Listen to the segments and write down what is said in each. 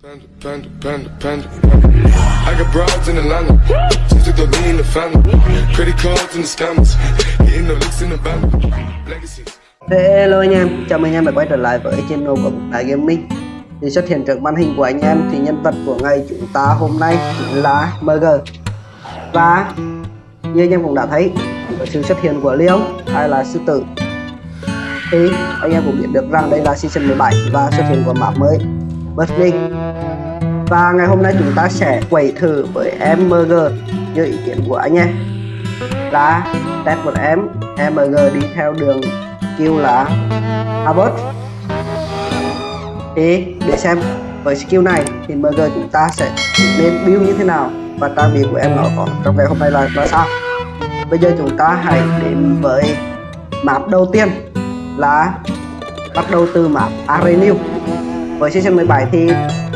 Panda, panda, panda, panda. I got broads in Atlanta. Just in the family. Credit cards the scammers. Hitting the in the. Legacies. Hello anh em, chào mừng anh em đã quay trở lại với channel của Bụng Đại Gaming Thì xuất hiện trước màn hình của anh em thì nhân vật của ngày chúng ta hôm nay chính là MG Và như anh em cũng đã thấy sự xuất hiện của Leon hay là Sư Tử Thì anh em cũng biết được rằng đây là season 17 và xuất hiện của map mới Berlin. Và ngày hôm nay chúng ta sẽ quẩy thử với em MG như ý kiến của anh em là test một em. MG đi theo đường skill là Harvard thì để xem với skill này thì MG chúng ta sẽ nên build như thế nào và trang bị của em nó có trong ngày hôm nay là là sao. Bây giờ chúng ta hãy đến với map đầu tiên là bắt đầu từ map Arenew với season 17 thì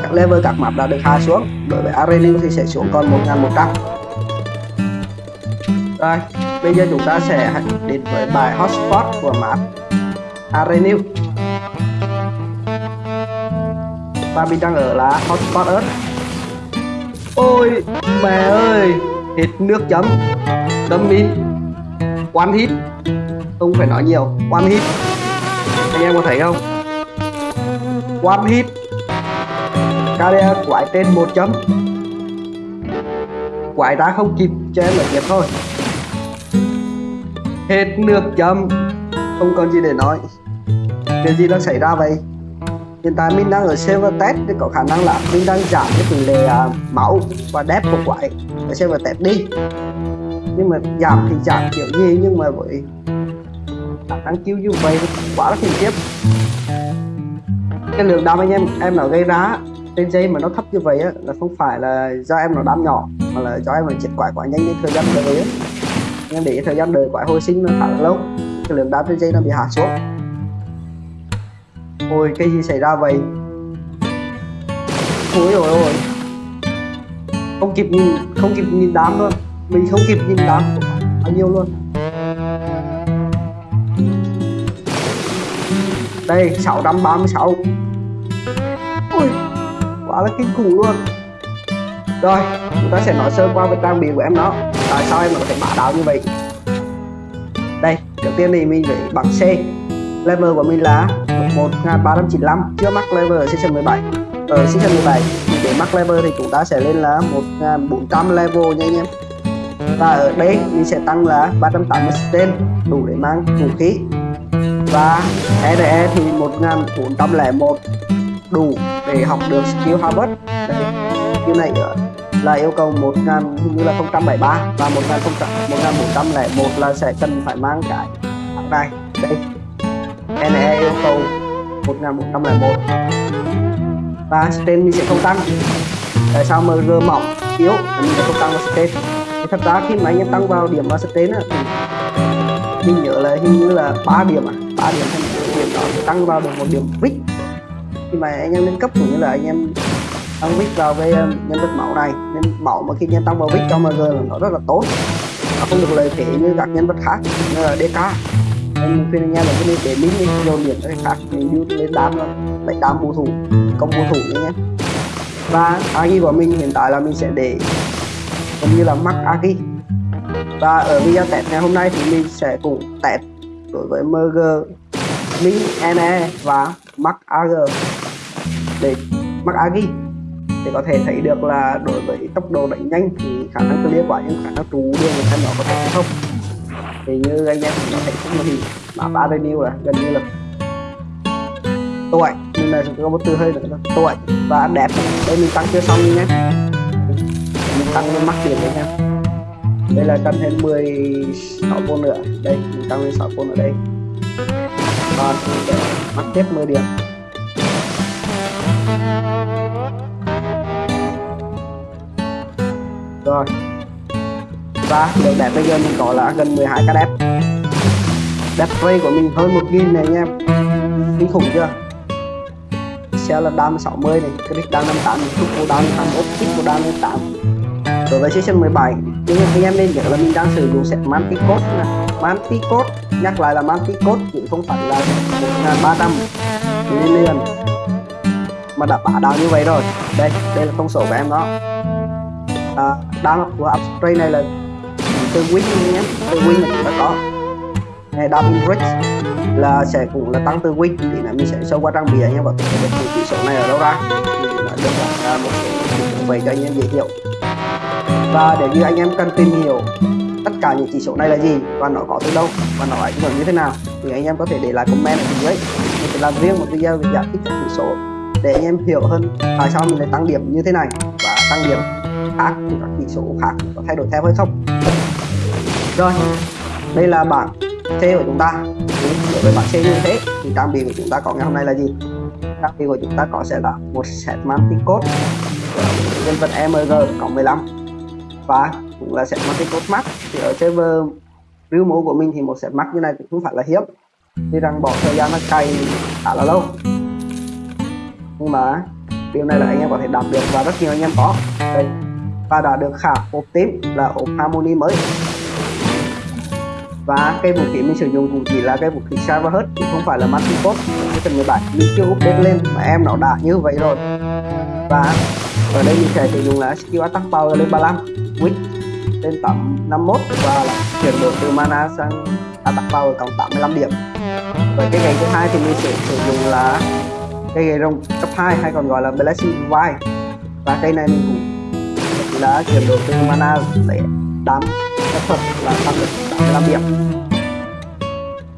các level, các map đã được hạ xuống. Đối với arena thì sẽ xuống còn 1100 rồi, bây giờ chúng ta sẽ đến với bài hotspot của map arena. và mình đang ở là hotspot Earth. Ôi, mẹ ơi hết nước chấm đâm min one hit. Không phải nói nhiều, one hit. Anh em có thấy không? One hit Carrier quái trên một chấm. Quái ra không kịp cho em ở tiếp thôi. Hết nước chấm. Không còn gì để nói. Điều gì đang xảy ra vậy? Hiện tại mình đang ở server test thì có khả năng là mình đang giảm cái tỷ lệ uh, máu và đép của quái ở server test đi. Nhưng mà giảm thì giảm kiểu gì? Nhưng mà với khả năng cứu như vậy quá là khủng khiếp cái lượng đam anh em em nó gây ra trên dây mà nó thấp như vậy á, là không phải là do em nó đam nhỏ, mà là do em nó triệt quải quá nhanh nên thời gian đợi á. Em để thời gian đợi quải hồi sinh nó khá là lâu, cái lượng đam trên dây nó bị hạ xuống. Ôi, cái gì xảy ra vậy? Ôi ôi ôi không kịp nhìn, không kịp nhìn đám luôn. Mình không kịp nhìn đám bao nhiêu luôn. Đây 636 quá là kinh khủng luôn. Rồi, chúng ta sẽ nói sơ qua về trang bị của em nó tại sao em nó có thể bá đạo như vậy? Đây, đầu tiên thì mình phải bằng C. Level của mình là 1395 chưa mắc level ở season 17 ở season 17 để mắc level thì chúng ta sẽ lên là 1400 level nha anh em. Và ở đây, mình sẽ tăng là 380 tên đủ để mang vũ khí. Và RE thì 1401 đủ để học được skill Harvard. Đây skill này là yêu cầu 1000 như là 073 và 1000 1401 là sẽ cần phải mang cái bảng này. Đây NE yêu cầu 1101 và stain mình sẽ không tăng. Tại sao MG mỏng yếu? Mình sẽ không tăng vào stain thì thật ra khi mà anh em tăng vào điểm vào stain thì mình nhớ là hình như là 3 điểm à 3 điểm thành điểm đó tăng vào được một điểm brick khi mà anh em lên cấp cũng như là anh em tăng vít vào cái ờ, nhân vật mẫu này. Nên mẫu mà khi anh em tăng vào vít cho MG là nó rất là tốt. Nó không được lợi thế như các nhân vật khác, như là DK nên khuyên anh em là cứ nên để link đi dồn điểm cái khác mình build lên đam luôn đánh đam bù thủ công bù thủ nhé và agi của mình hiện tại là mình sẽ để gần như là mắc agi và ở video test ngày hôm nay thì mình sẽ cùng test đối với mg min ne và mắc ag để mắc agi để có thể thấy được là đối với tốc độ đánh nhanh thì khả năng clear quả nhưng khả năng trú đường của nó có thể không. Thì như anh em có thể cũng thì map Avenue là gần như là tuổi nhưng mà chúng ta có một từ hơi nữa là tuổi và đẹp. Đây mình tăng chưa xong nhé. Mình tăng lên mắc điểm đấy nha đây là cần thêm 16 vô nữa. Đây, mình tăng lên 6 vô ở đây. Còn, để mắc tiếp 10 điểm rồi. Và lượng đẹp bây giờ mình có là gần 12 cái đẹp. Đẹp ray của mình hơn 1.000 này anh em. Kinh khủng chưa? Xe là đam 60 này click đam 58 này thuốc của đam 21 kích của đam 58 đối với season 17 nhưng anh em nên nhớ là mình đang sử dụng set Manticode nè. Manticode, nhắc lại là Manticode, chứ không phải là 1300 nên liền mà đã bả đau như vậy rồi. Đây đây là thông số của em đó. À, đam của upstream này là từ win nhé. Từ win là chúng ta có. Này damage bridge là sẽ cũng là tăng từ win. Thì là mình sẽ sâu qua trang bị anh em có thể biết chỉ số này ở đâu ra. Thì là được là một số vậy cho anh em dễ hiểu. Và nếu như anh em cần tìm hiểu tất cả những chỉ số này là gì và nó có từ đâu và nó ảnh hưởng như thế nào thì anh em có thể để lại comment ở dưới. Mình sẽ làm riêng một video về giải thích các chỉ số để anh em hiểu hơn tại sao mình lại tăng điểm như thế này và tăng điểm khác thì các chỉ số khác có thay đổi theo hay không. Rồi, đây là bảng C của chúng ta. Đối với bảng C như thế thì trang bị của chúng ta có ngày hôm nay là gì? Trang bị của chúng ta có sẽ là một set mantic code, nhân vật MG cộng 15 và cũng là set mantic code max. Thì ở server real mẫu của mình thì một set max như này cũng không phải là hiếm. Tuy rằng bỏ thời gian nó cày khá là lâu nhưng mà điều này là anh em có thể đạt được và rất nhiều anh em có. Đây và đã được khả ốp tím là ốp harmony mới. Và cái vũ khí mình sử dụng cũng chỉ là cái vũ khí Cyber hết, chứ không phải là Matricot cái phần 17 mình chưa update lên mà em nó đã như vậy rồi. Và ở đây mình sẽ sử dụng là skill attack power lên 35 win lên tầm 51 và là chuyển đổi từ mana sang attack power cộng 85 điểm. Và cái ngày thứ hai thì mình sẽ sử dụng là cây gậy rồng cấp 2 hay còn gọi là blessing vai và cây này mình cũng đã chuyển đổi từ mana để đám phép thuật là tăng được 85 điểm.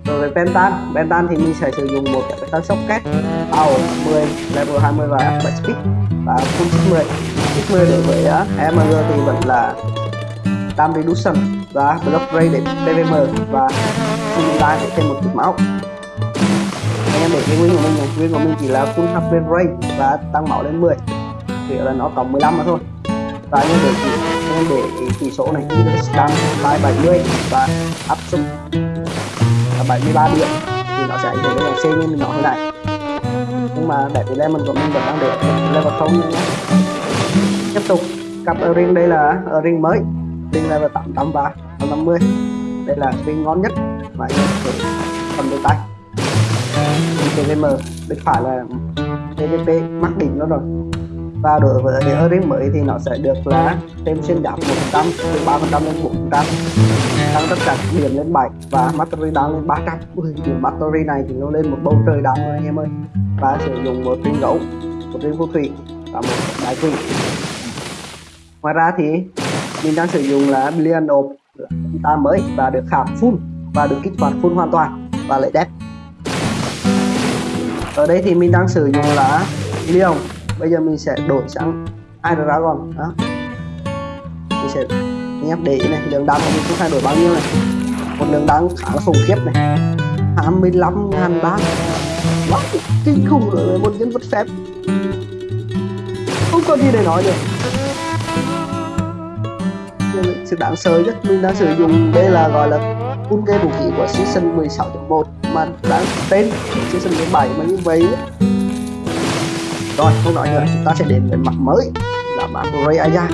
Rồi về pentan pentan thì mình sẽ sử dụng một cái pentan socket power 10 level 20 và upgrade speed. Và full sức 10 sức 10 đối với à, MG thì vẫn là dam reduction và block Ray để PVM và Full đang để thêm một chút máu em để cái win của mình này win của mình chỉ là full HP rate và tăng máu lên 10 thì là nó còn 15 mà thôi. Và anh em để chỉ, em để tỷ số này scan by 70 và áp suất là 73 điểm. Thì nó sẽ ảnh hưởng đến dòng C như mình nói hồi nãy nhưng mà để cái level của mình vẫn đang để level không nhé tiếp tục, cặp ring đây là ring mới. Ring level 800 và 150 đây là ring ngon nhất mà anh em có thể cầm được tay. PVM bên phải là PVP mắc đỉnh nó rồi. Và đối với cái earring mới thì nó sẽ được là thêm xuyên giáp 100 từ 3 phần trăm lên 4 phần trăm. Tăng tất cả điểm lên 7 và battery down lên 300 ui, điểm battery này thì nó lên một bầu trời down rồi, anh em ơi. Và sử dụng một ring gấu, một ring phù thủy và một đại quỷ ngoài ra thì mình đang sử dụng là billion ộp ta mới và được khảm full và được kích hoạt full hoàn toàn và lại đẹp ở đây thì mình đang sử dụng là Leon bây giờ mình sẽ đổi sang Iron Dragon? Đó. Mình sẽ nhấp để này lượng đam của mình cũng thay đổi bao nhiêu này. Một lượng đam khá là khủng khiếp này. 25 ngàn bát. Wow, kinh khủng rồi một nhân vật phép. Không có gì để nói được. Sự đáng sợ nhất mình đang sử dụng đây là gọi là full kê vũ khí của season 16.1 mà đáng tên season 17 mà như vậy. Rồi không nói nữa chúng ta sẽ đến với mặt mới là map Ray Aya.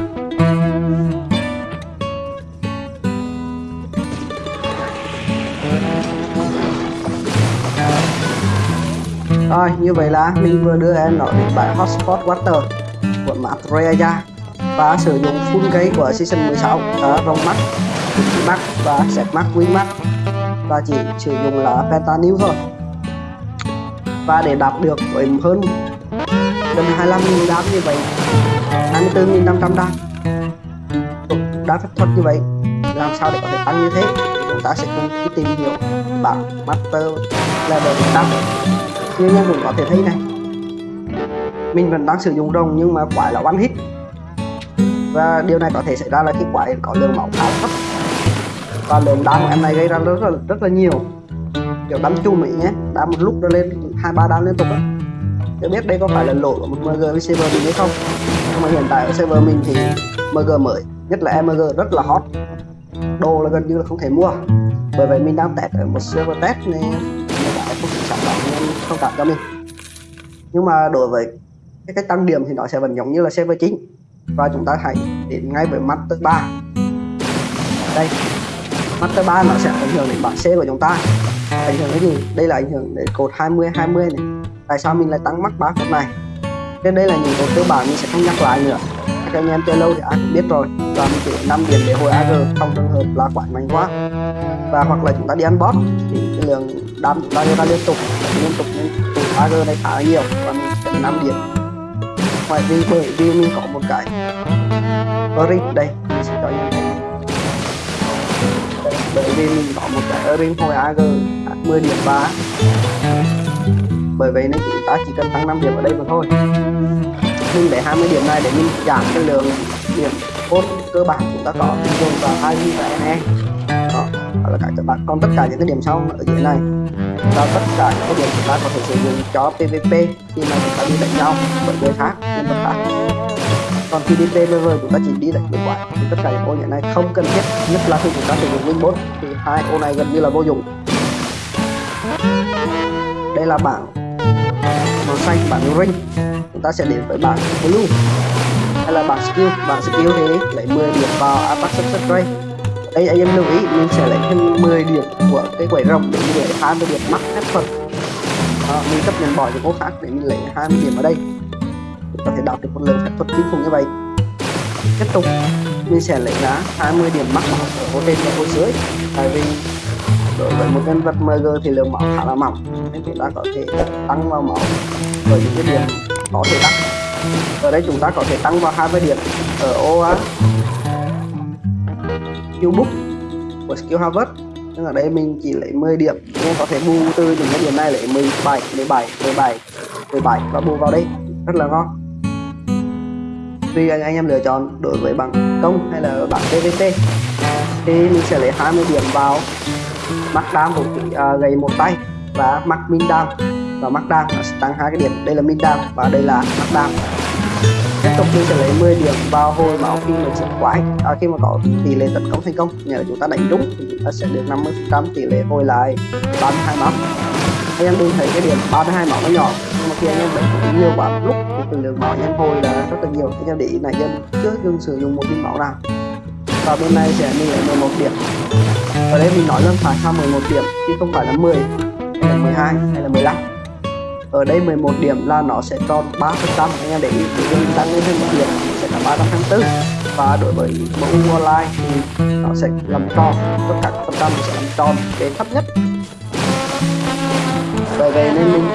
Rồi như vậy là mình vừa đưa em nó đến bài Hotspot Water của map Raya và sử dụng full cây của season 16 ở vòng mắt, mắt và set mắt, win mắt và chỉ sử dụng là Pentanew thôi. Và để đạt được với hơn gần 25.000 đam như vậy 24.500 đam đá phép thuật như vậy làm sao để có thể tăng như thế? Thì chúng ta sẽ cùng đi tìm hiểu bảng master level 100 như anh em cũng có thể thấy này. Mình vẫn đang sử dụng rồng nhưng mà quái là one hit. Và điều này có thể xảy ra là khi quái có lượng máu khá thấp và lượng đam của em này gây ra rất là rất là nhiều. Kiểu đám chung ấy nhé đam một lúc nó lên hai, ba đám liên tục á. Chưa biết đây có phải là lỗi của một MG với server mình hay không. Nhưng mà hiện tại ở server mình thì MG mới, nhất là MG rất là hot. Đồ là gần như là không thể mua. Bởi vậy mình đang test ở một server test nên hiện tại không sản phẩm nên không cảm cho mình. Nhưng mà đối với cái cách tăng điểm thì nó sẽ vẫn giống như là server chính. Và chúng ta hãy đến ngay với Master 3 đây. Master 3 nó sẽ ảnh hưởng đến bản C của chúng ta. Ảnh hưởng cái gì? Đây là ảnh hưởng đến cột 20 20 này. Tại sao mình lại tăng mắc ba cột này? Trên đây là những cột cơ bản mình sẽ không nhắc lại nữa. Các anh em chơi lâu thì ai cũng biết rồi. Và mình chỉ 5 điểm để hồi AG trong trường hợp là quái mạnh quá. Và hoặc là chúng ta đi ăn bot thì cái lượng đam chúng ta đưa ra liên tục liên tục nên AG này khá là nhiều. Và mình sẽ 5 điểm. Ngoài vì bởi vì mình có một cái. Ring đây, mình sẽ cho anh em bởi vì mình có một cái Erin hồi AG 10 điểm 3 bởi vậy nên chúng ta chỉ cần tăng 5 điểm ở đây mà thôi. Mình lấy 20 điểm này để mình giảm cái lượng điểm cốt cơ bản chúng ta có dùng vào hai và NE đó, đó là các các bạn còn tất cả những cái điểm sau ở dưới này và tất cả những cái điểm chúng ta có thể sử dụng cho PVP khi mà chúng ta đi đánh nhau với người khác nhân vật khác còn khi đi PVP chúng ta chỉ đi đánh với quái thì tất cả những ô hiện nay không cần thiết nhất là khi chúng ta sử dụng winbot thì hai ô này gần như là vô dụng. Đây là bảng màu xanh bảng ring. Chúng ta sẽ đến với bảng blue hay là bảng skill. Bảng skill thì lấy 10 điểm vào attack success rate đây anh em lưu ý mình sẽ lấy thêm 10 điểm của cái quẩy rồng để mình lấy 20 điểm mắc hết phần à, mình chấp nhận bỏ những ô khác để mình lấy 20 điểm ở đây chúng ta thể đạt được một lượng phép thuật kinh khủng như vậy. Tiếp tục mình sẽ lấy giá 20 điểm mắc ở ô trên và ô dưới. Tại vì đối với một nhân vật MG thì lượng máu khá là mỏng, nên chúng ta có thể tăng vào máu ở những cái điểm có thể tăng. Ở đây chúng ta có thể tăng vào 20 điểm ở ô skill book của skill harvest. Nhưng ở đây mình chỉ lấy 10 điểm nên có thể bù từ những cái điểm này lấy 17 17 17 17 và bù vào đây. Rất là ngon tùy anh, anh em lựa chọn đối với bằng công hay là bằng PVP à, thì mình sẽ lấy 20 điểm vào mắc đam một à, gầy một tay và mắc minh đam. Và mắc đam sẽ tăng hai cái điểm đây là minh đam và đây là mắc đam. Tiếp tục mình sẽ lấy 10 điểm vào hồi máu khi mình sẽ quái à, khi mà có tỷ lệ tấn công thành công. Nhờ chúng ta đánh đúng thì chúng ta sẽ được 50 trăm tỷ lệ hồi lại 32 máu anh em đừng thấy cái điểm 32 máu nó nhỏ. Nhưng mà khi anh em đánh nhiều quá, lúc thì từng lượng máu anh em hồi là rất là nhiều. Anh em để ý này dân chưa dừng sử dụng một viên máu nào. Và bên này sẽ mình lấy 11 điểm. Ở đây mình nói là phải sao 11 điểm, chứ không phải là 10 hay là 12 hay là 15 ở đây 11 điểm là nó sẽ tròn 3 phần trăm. Anh em để ý thì mình tăng lên thêm một điểm sẽ là 324 và đối với mẫu online thì nó sẽ làm tròn, tất cả các phần trăm sẽ làm tròn đến thấp nhất nên mình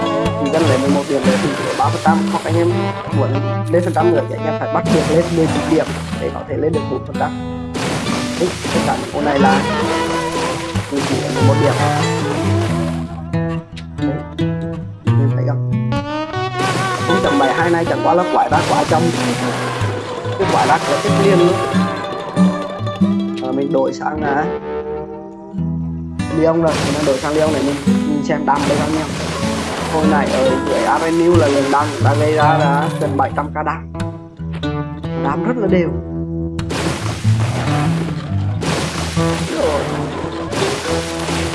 chỉ cần lấy 11 điểm để thì ba phần trăm. Hoặc anh em muốn lên phần trăm nữa thì anh em phải bắt được lên 19 điểm để có thể lên được 4 phần trăm. Tất cả những con này là mình chỉ là một điểm. Em thấy không? Không chậm bài hai này chẳng qua là quải ra quả trong cái quả ra cửa tiếp liên luôn à, mình đổi sang là Leon rồi. Mình đổi sang Leon này mình mình xem đam đây bao nhiêu hồi này, ở dưới Avenue là lần đăng đã gây ra là gần 700 ca đăng đam rất là đều.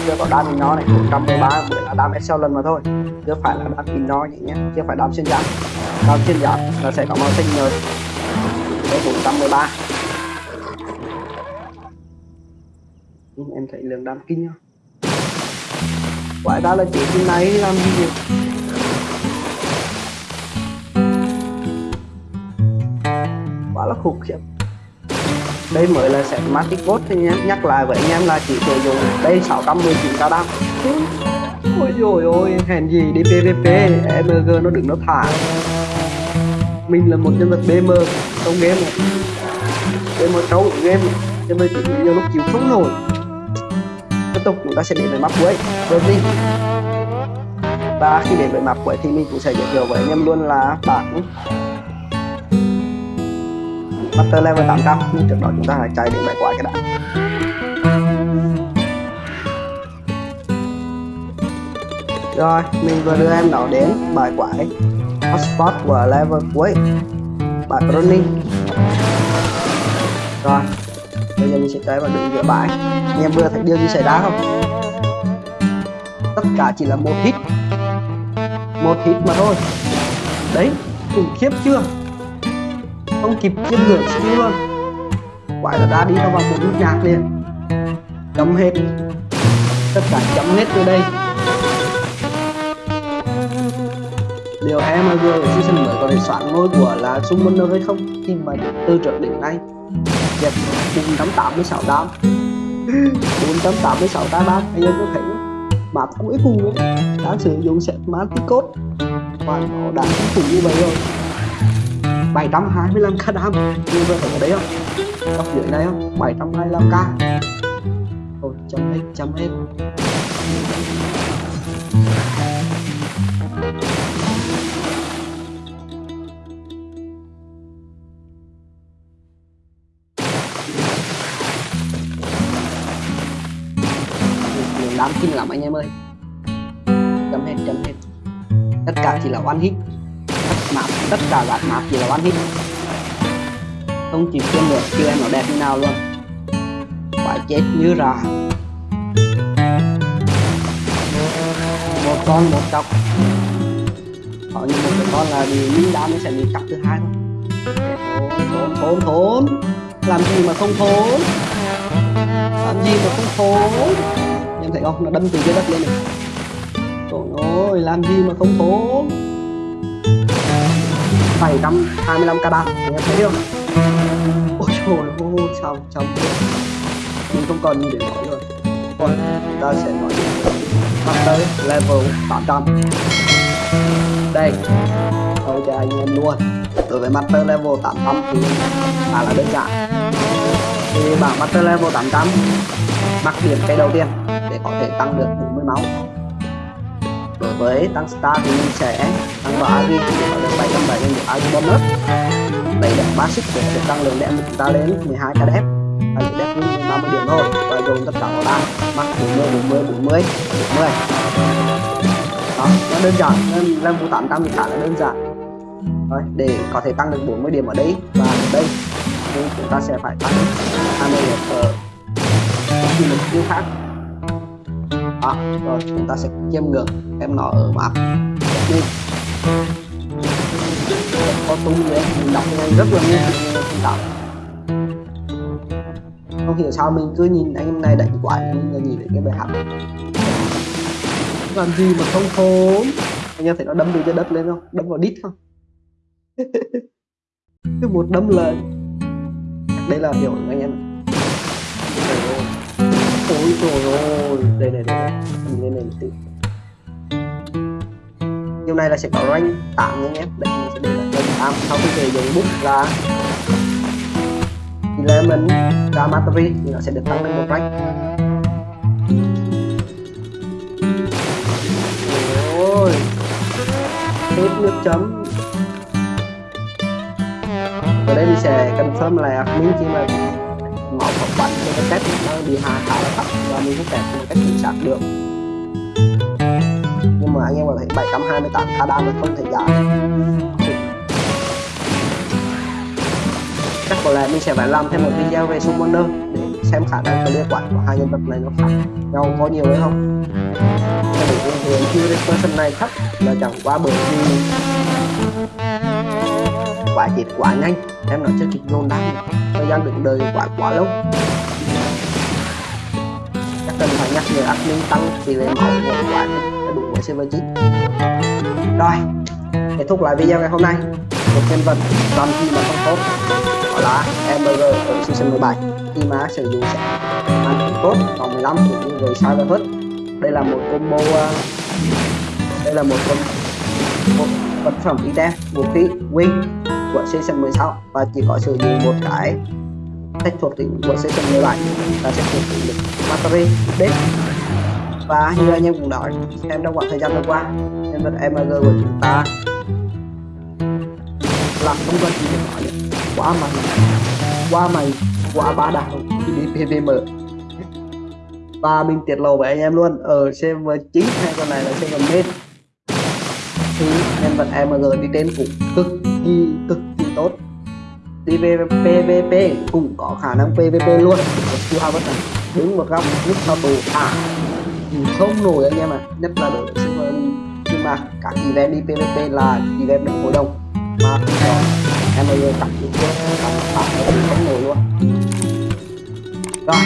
Chưa có đám nó này 113 mới là excel lần mà thôi. Chưa phải là đam in nó nhé chứ phải đam xuyên giảm. Đám xuyên giảm là sẽ có màu xanh rồi đấy 413 em thấy lượng đam kinh không quả ra là chỉ cái này làm gì vậy? Quá là khủng khiếp đây mới là set Matic Bot thì nhé nhắc lại với anh em là chỉ sử dụng đây 619 cao đam ôi dồi ôi, hèn gì đi PVP MG nó đừng nó thả. Mình là một nhân vật BM trong game này. BM trâu game cho nên chỉ nhiều lúc chịu không nổi tiếp tục, chúng ta sẽ đến với map cuối. Berlin và khi đến với map cuối thì mình cũng sẽ giới thiệu với anh em luôn là bảng Master level 800 nhưng trước đó chúng ta hãy chạy đến bài quái cái đã. Rồi, mình vừa đưa em nó đến bài quái hotspot của level cuối. Bài running rồi bây giờ mình sẽ tới vào đường giữa bãi. Anh em vừa thấy điều gì xảy ra không? Tất cả chỉ là một hit. Một hit mà thôi. Đấy, khủng khiếp chưa? Không kịp chiêm ngưỡng xuống luôn quả là đã đi vào một nút nhạc liền. Chấm hết. Tất cả chấm hết từ đây. Liệu vừa ở season mới có thể soạn ngôi của là Summoner hay không? Khi mà từ trước đến nay dịch 486 đam 486 đam đam anh em có thể không cuối cùng ấy. Đã sử dụng set Manticot và nó đã kinh khủng như vậy rồi. 725 k đam. Như vậy ở đấy không? Góc dưới này không? 725 k. Thôi, chấm hết, chấm kinh lắm anh em ơi. Chấm hết chấm hết. Tất cả chỉ là one hit. Tất map tất cả là map chỉ là one hit. Không chịu kiên được chưa em nó đẹp như nào luôn. Phải chết như rà. Một con, một cọc. Họ như một cái con là bị linh đá nó sẽ bị cặp thứ hai thôi. Thốn thốn thốn. Làm gì mà không thốn? Làm gì mà không thốn? Em thấy không nó đâm từ dưới đất lên này. Trời ơi làm gì mà không thốn 725 k ba, em thấy không ôi trời ơi sao sao mình không còn gì để nói rồi. Còn ta sẽ nói bắt tới level 800 đây. Tôi cho anh em luôn. Đối với master level 800 thì khá là đơn giản thì bảng master level 800 mặc điểm cái đầu tiên để có thể tăng được 40 máu. Đối với tăng star thì mình sẽ tăng vào agi để có được 770 được agi bonus. Đây là basic để được tăng lượng đẹp của chúng ta lên 12 cái đẹp và lượng đẹp nhưng 30 điểm thôi, và dùng tất cả vào đa mắc 40 40 40 40 đó, nó đơn giản, nên level 800 thì khá là đơn giản. Rồi để có thể tăng được 40 điểm ở đây, và ở đây thì chúng ta sẽ phải tăng 20 điểm khi một skill khác đó rồi, chúng ta sẽ chiêm ngược, em nó ở mặt đi có tung vậy mình đọc nhanh rất là nhanh đọc không hiểu sao mình cứ nhìn anh em này đánh quả mình là nhìn thấy cái bài học làm gì mà không thốn anh em thấy nó đâm từ trên đất lên không? Đâm vào đít không? Cứ một đâm là đây là hiểu anh em ôi trời ơi. Đây này đây này. Mình lên này một tí. Điều này là sẽ có rank tạm anh em. Đây mình sẽ để là rank tạm sau khi về dùng bút ra thì là mình ra mastery, thì nó sẽ được tăng lên một rank. Ôi. Hết nước chấm ở đây mình sẽ confirm là admin khi mà máu phỏng bắn cho cái test nó bị hạ khá là thấp và mình cũng test một cách chính xác được. Nhưng mà anh em có thấy 728 k đam thì không thể giả chắc có lẽ mình sẽ phải làm thêm một video về summoner để xem khả năng clear quản của hai nhân vật này nó khác nhau có nhiều hay không. Cái điểm hiện chưa person này thấp là chẳng qua bởi vì quả chết quá nhanh. Em nói cho kịch dồn đang thời gian đứng đời quá quá lâu. Chắc cần phải nhắc nhở admin tăng tỷ lệ máu của quả để đủ với server 9 rồi, kết thúc lại video ngày hôm nay. Một nhân vật làm gì mà không tốt. Đó là Ember ở season 17 khi mà sử dụng sẽ ăn tốt vòng 15 cũng như người sai hết đây là một combo ờ, đây là một combo một vật phẩm item vũ khí win của season 16 và chỉ có sử dụng một cái cách thuộc tính của season 17 là sẽ thuộc tính được battery update và như anh em cũng nói, em trong khoảng thời gian vừa qua nhân vật MG của chúng ta là không cần gì để nói nữa quá mày quá mày quá ba đạo khi đi PVM và mình tiết lộ với anh em luôn, ở server chính hay con này là server main thì nhân vật MG đi trên cũng cực thì cực kỳ tốt. Đi PVP cũng có khả năng PVP luôn. Chú hao bất đứng một góc, lúc sau tù. À không nổi anh em ạ. À. nhất là đội server nhưng mà các event đi PVP là event được hội đông mà em ơi tặng cặp những cái cặp không nổi luôn. Rồi,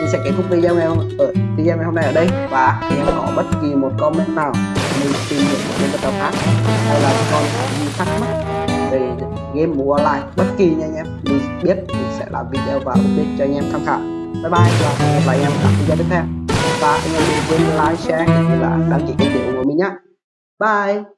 mình sẽ kết thúc video ngày hôm ở video ngày hôm nay ở đây. Và khi em có bất kỳ một comment nào, mình tìm hiểu một game trò khác, hay là còn thắc mắc về game mua online. Bất kỳ nha anh em. Mình biết mình sẽ làm video và update cho anh em tham khảo. Bye bye và hẹn gặp lại anh em ở video tiếp theo. Và anh em đừng quên like, share, cũng như là đăng ký kênh để ủng hộ mình nhé bye!